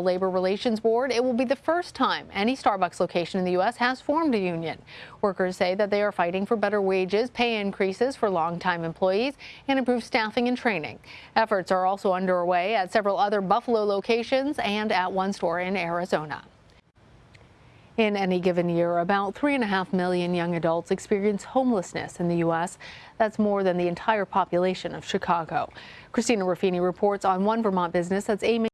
Labor Relations Board, it will be the first time any Starbucks location in the U.S. has formed a union. Workers say that they are fighting for better wages, pay increases for longtime employees, and improved staffing and training. Efforts are also underway at several other Buffalo locations and at one store in Arizona. In any given year, about 3.5 million young adults experience homelessness in the U.S. That's more than the entire population of Chicago. Christina Ruffini reports on One Vermont Business that's aiming